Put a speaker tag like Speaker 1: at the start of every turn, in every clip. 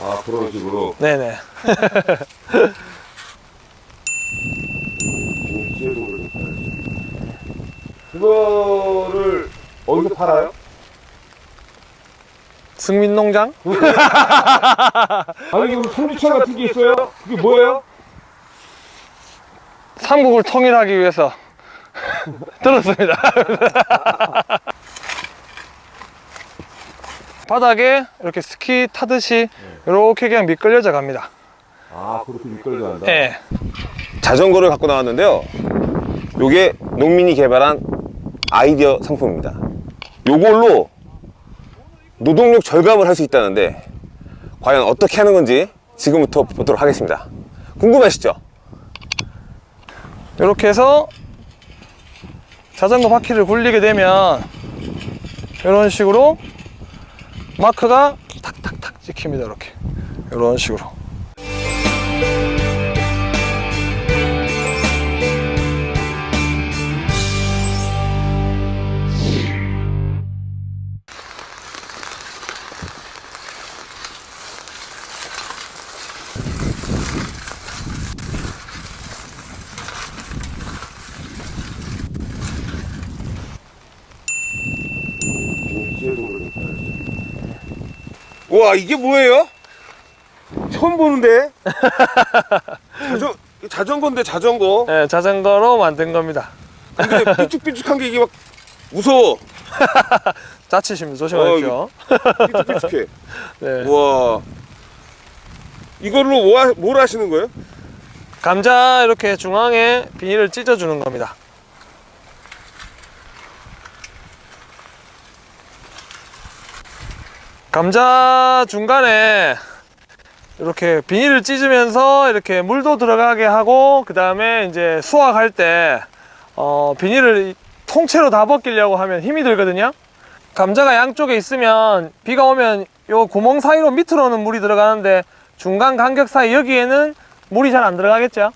Speaker 1: 아 그런 식으로
Speaker 2: 네네.
Speaker 1: 그거를 어디서 팔아요?
Speaker 2: 승민농장?
Speaker 1: 아니 이거 송주차 같은 게 있어요? 그게 뭐예요?
Speaker 2: 삼국을 통일하기 위해서 들었습니다. 바닥에 이렇게 스키 타듯이 이렇게 그냥 미끌려져 갑니다.
Speaker 1: 아 그렇게 미끌려 간다
Speaker 2: 예.
Speaker 3: 자전거를 갖고 나왔는데요. 요게 농민이 개발한 아이디어 상품입니다. 요걸로 노동력 절감을 할 수 있다는데 과연 어떻게 하는 건지 지금부터 보도록 하겠습니다. 궁금하시죠?
Speaker 2: 이렇게 해서 자전거 바퀴를 굴리게 되면 이런 식으로 마크가 탁탁탁 찍힙니다. 이렇게 이런 식으로.
Speaker 1: 와 이게 뭐예요? 처음 보는데 자전, 자전거인데 자전거
Speaker 2: 예, 자전거로 만든 겁니다.
Speaker 1: 근데 삐죽삐죽한 게 이게 막 무서워
Speaker 2: 자칫입니다. 조심하십시오.
Speaker 1: 삐죽삐죽해
Speaker 2: 네.
Speaker 1: 우와 이걸로 뭐, 하- 뭘 하시는 거예요?
Speaker 2: 감자 이렇게 중앙에 비닐을 찢어주는 겁니다. 감자 중간에 이렇게 비닐을 찢으면서 이렇게 물도 들어가게 하고 그 다음에 이제 수확할 때 어, 비닐을 통째로 다 벗기려고 하면 힘이 들거든요. 감자가 양쪽에 있으면 비가 오면 요 구멍 사이로 밑으로는 물이 들어가는데 중간 간격 사이 여기에는 물이 잘 안 들어가겠죠.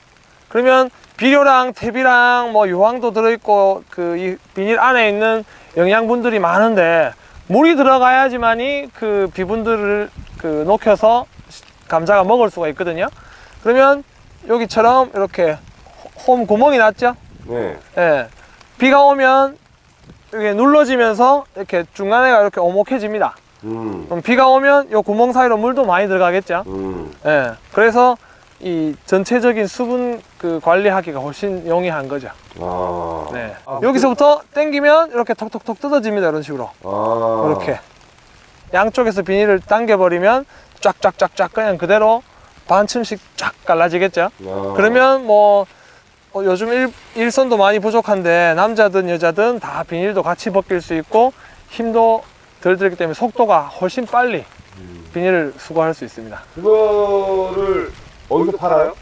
Speaker 2: 그러면 비료랑 퇴비랑 뭐 유황도 들어있고 그 이 비닐 안에 있는 영양분들이 많은데 물이 들어가야지만이 그 비분들을 그 녹여서 감자가 먹을 수가 있거든요. 그러면 여기처럼 이렇게 홈 구멍이 났죠.
Speaker 1: 네
Speaker 2: 예. 비가 오면 이게 눌러지면서 이렇게 중간에가 이렇게 오목해집니다.
Speaker 1: 음,
Speaker 2: 그럼 비가 오면 이 구멍 사이로 물도 많이 들어가겠죠.
Speaker 1: 음.
Speaker 2: 예. 그래서 이 전체적인 수분 그 관리하기가 훨씬 용이한 거죠.
Speaker 1: 아,
Speaker 2: 네.
Speaker 1: 아,
Speaker 2: 여기서부터 당기면 이렇게 톡톡톡 뜯어집니다. 이런 식으로.
Speaker 1: 아,
Speaker 2: 이렇게. 양쪽에서 비닐을 당겨버리면 쫙쫙쫙쫙 그냥 그대로 반쯤씩 쫙 갈라지겠죠.
Speaker 1: 아.
Speaker 2: 그러면 뭐 어, 요즘 일, 일선도 많이 부족한데 남자든 여자든 다 비닐도 같이 벗길 수 있고 힘도 덜 들기 때문에 속도가 훨씬 빨리 비닐을 수거할 수 있습니다.
Speaker 1: 그거를 어디서 팔아요?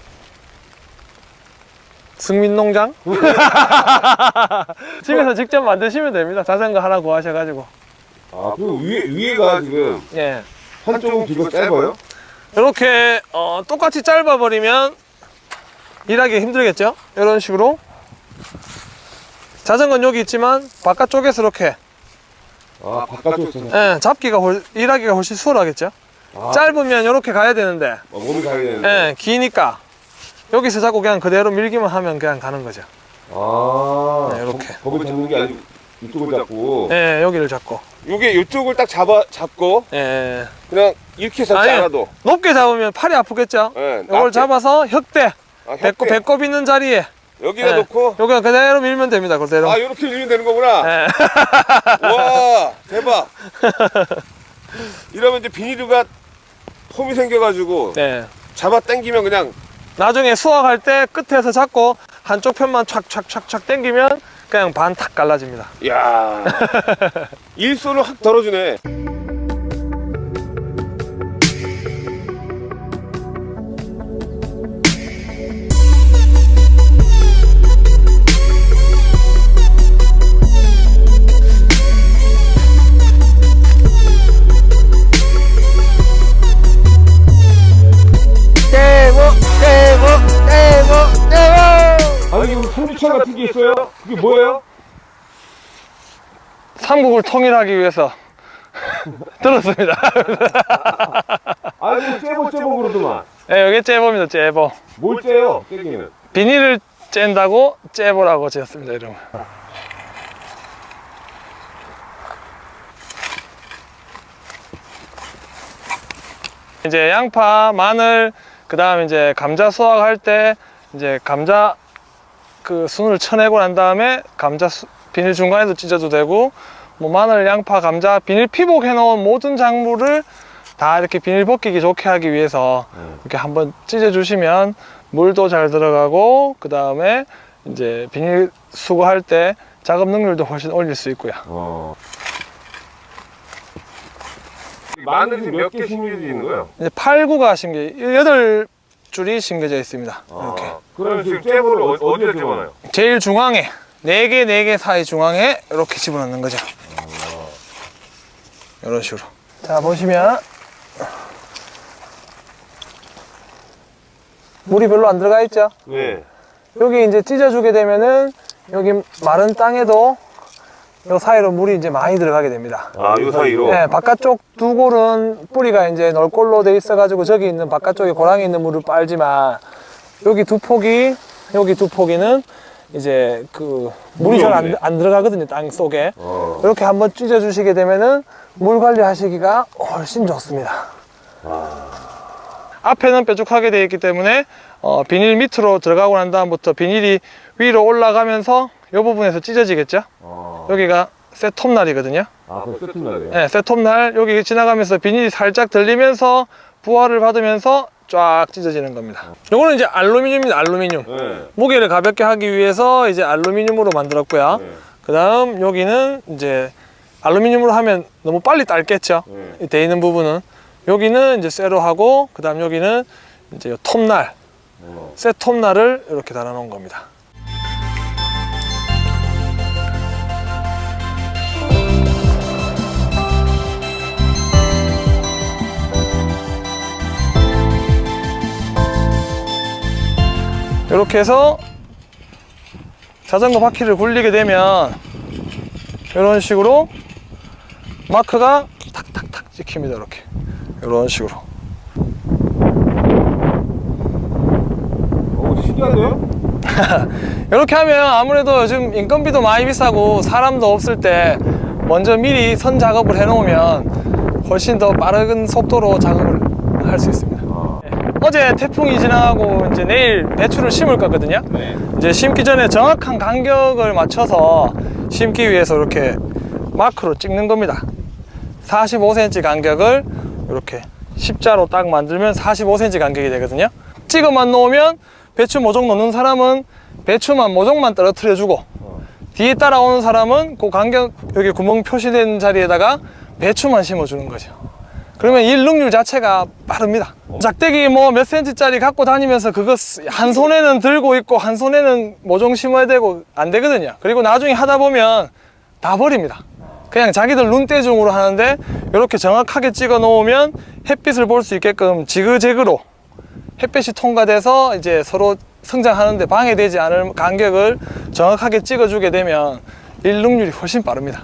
Speaker 2: 승민농장? 집에서 직접 만드시면 됩니다. 자전거 하나 구하셔가지고.
Speaker 1: 아, 그 위에, 위에가 지금
Speaker 2: 예.
Speaker 1: 한쪽은 길고 짧아요?
Speaker 2: 이렇게 어, 똑같이 짧아버리면 일하기 힘들겠죠? 이런 식으로. 자전거는 여기 있지만 바깥쪽에서 이렇게
Speaker 1: 아, 바깥쪽에서
Speaker 2: 예, 잡기가 훨, 일하기가 훨씬 수월하겠죠?
Speaker 1: 아,
Speaker 2: 짧으면 이렇게 가야 되는데
Speaker 1: 어, 몸이 가야 되는데
Speaker 2: 예, 기니까 여기서 자꾸 그냥 그대로 밀기만 하면 그냥 가는 거죠.
Speaker 1: 아,
Speaker 2: 네, 이렇게.
Speaker 1: 거, 거기 잡는 게 아니고 이쪽을 잡고
Speaker 2: 예, 여기를 잡고.
Speaker 1: 요게 이쪽을 딱 잡아, 잡고
Speaker 2: 예.
Speaker 1: 그냥 이렇게 잡지
Speaker 2: 아니,
Speaker 1: 않아도
Speaker 2: 높게 잡으면 팔이 아프겠죠?
Speaker 1: 예,
Speaker 2: 이걸. 잡아서 혁대,
Speaker 1: 아,
Speaker 2: 배꼽. 배꼽 있는 자리에
Speaker 1: 여기다
Speaker 2: 예,
Speaker 1: 놓고
Speaker 2: 여기 그대로 밀면 됩니다. 그대로.
Speaker 1: 아 이렇게 밀면 되는 거구나
Speaker 2: 예.
Speaker 1: 와 대박 이러면 이제 비닐류가 홈이 생겨가지고
Speaker 2: 네.
Speaker 1: 잡아 당기면 그냥
Speaker 2: 나중에 수확할 때 끝에서 잡고 한쪽 편만 촥촥촥촥 당기면 그냥 반 탁 갈라집니다.
Speaker 1: 야 일손을 확 덜어주네 아니 이거 송주차 같은 게 있어요? 그게 뭐예요?
Speaker 2: 삼국을 통일하기 위해서 들었습니다.
Speaker 1: 아이고 째보 째보 그러더만
Speaker 2: 네, 여기 째보입니다, 째보.
Speaker 1: 뭘 째요 깨기는
Speaker 2: 비닐을 짠다고 째보라고 지었습니다, 이름을. 이제 양파, 마늘, 그 다음 이제 감자 수확할 때 이제 감자 그 순을 쳐내고 난 다음에 감자 수- 비닐 중간에도 찢어도 되고 뭐 마늘, 양파, 감자, 비닐 피복 해 놓은 모든 작물을 다 이렇게 비닐 벗기기 좋게 하기 위해서 이렇게 한번 찢어 주시면 물도 잘 들어가고 그 다음에 이제 비닐 수거할 때 작업 능률도 훨씬 올릴 수 있고요.
Speaker 1: 어. 마늘이 몇 개 심겨져 있는 거예요?
Speaker 2: 이제 8, 9가 심겨, 여덟 줄이 심겨져 있습니다. 이렇게.
Speaker 1: 그럼 지금 째보를 어, 어디에 집어넣어요?
Speaker 2: 제일 중앙에 네개네개 사이 중앙에 이렇게 집어넣는 거죠. 이런 식으로. 자 보시면 물이 별로 안 들어가 있죠.
Speaker 1: 네.
Speaker 2: 여기 이제 찢어주게 되면은 여기 마른 땅에도 요 사이로 물이 이제 많이 들어가게 됩니다.
Speaker 1: 아, 요 사이로?
Speaker 2: 네, 바깥쪽 두 골은 뿌리가 이제 널골로 돼 있어가지고 저기 있는 바깥쪽에 고랑이 있는 물을 빨지만 여기 두 폭이 여기 두 폭이는 이제 그 물이 잘안 안 들어가거든요 땅 속에
Speaker 1: 어.
Speaker 2: 이렇게 한번 찢어 주시게 되면은 물 관리하시기가 훨씬 좋습니다. 앞에는 뾰족하게 되어 있기 때문에 어, 비닐 밑으로 들어가고 난 다음부터 비닐이 위로 올라가면서 이 부분에서 찢어지겠죠.
Speaker 1: 어.
Speaker 2: 여기가 셋톱날이거든요.
Speaker 1: 아, 그럼 세팅날이에요?
Speaker 2: 네, 셋톱날 여기 지나가면서 비닐이 살짝 들리면서 부하를 받으면서 쫙 찢어지는 겁니다. 요거는 이제 알루미늄입니다. 알루미늄.
Speaker 1: 네.
Speaker 2: 무게를 가볍게 하기 위해서 이제 알루미늄으로 만들었고요.
Speaker 1: 네.
Speaker 2: 그 다음 여기는 이제 알루미늄으로 하면 너무 빨리 딸겠죠.
Speaker 1: 네.
Speaker 2: 이돼 있는 부분은 여기는 이제 쇠로 하고 그 다음 여기는 이제 요 톱날,
Speaker 1: 어.
Speaker 2: 쇠 톱날을 이렇게 달아 놓은 겁니다. 이렇게 해서 자전거 바퀴를 굴리게 되면 이런 식으로 마크가 탁탁탁 찍힙니다 이렇게 이런 식으로
Speaker 1: 오, 신기한데요?
Speaker 2: 이렇게 하면 아무래도 요즘 인건비도 많이 비싸고 사람도 없을 때 먼저 미리 선 작업을 해 놓으면 훨씬 더 빠른 속도로 작업을 할 수 있습니다 네. 어제 태풍이 지나가고 이제 내일 배추를 심을 거거든요.
Speaker 1: 네.
Speaker 2: 이제 심기 전에 정확한 간격을 맞춰서 심기 위해서 이렇게 마크로 찍는 겁니다. 45cm 간격을 이렇게 십자로 딱 만들면 45cm 간격이 되거든요. 찍어만 놓으면 배추 모종 놓는 사람은 배추만 모종만 떨어뜨려 주고 뒤에 따라오는 사람은 그 간격 여기 구멍 표시된 자리에다가 배추만 심어 주는 거죠 그러면 일 능률 자체가 빠릅니다. 작대기 뭐 몇 센치짜리 갖고 다니면서 그거 쓰- 한 손에는 들고 있고 한 손에는 모종 심어야 되고 안 되거든요. 그리고 나중에 하다 보면 다 버립니다. 그냥 자기들 눈대중으로 하는데 이렇게 정확하게 찍어 놓으면 햇빛을 볼 수 있게끔 지그재그로 햇빛이 통과돼서 이제 서로 성장하는데 방해되지 않을 간격을 정확하게 찍어주게 되면 일 능률이 훨씬 빠릅니다.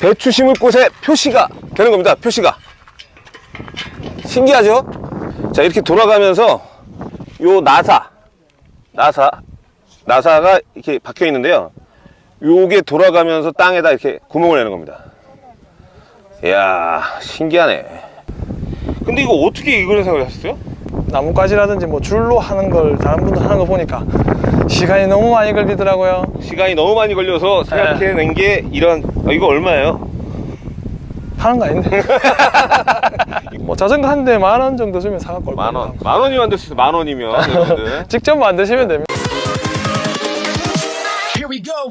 Speaker 1: 배추 심을 곳에 표시가 되는 겁니다. 표시가. 신기하죠? 자, 이렇게 돌아가면서 요 나사, 나사, 나사가 이렇게 박혀 있는데요. 요게 돌아가면서 땅에다 이렇게 구멍을 내는 겁니다. 이야, 신기하네. 근데 이거 어떻게 이걸 생각을 하셨어요?
Speaker 2: 나뭇가지라든지 뭐 줄로 하는 걸 다른 분들 하는 거 보니까 시간이 너무 많이 걸리더라고요
Speaker 1: 시간이 너무 많이 걸려서 생각해낸 게 이런, 아, 이거 얼마예요?
Speaker 2: 하는 거 아닌데 뭐 자전거 한 대 만 원 정도 주면 사갖고
Speaker 1: 올만
Speaker 2: 거예요.
Speaker 1: 원. 만 원이면 안 됐어요. 만 원이면. 여러분들.
Speaker 2: 직접 만드시면 됩니다
Speaker 4: Here we go.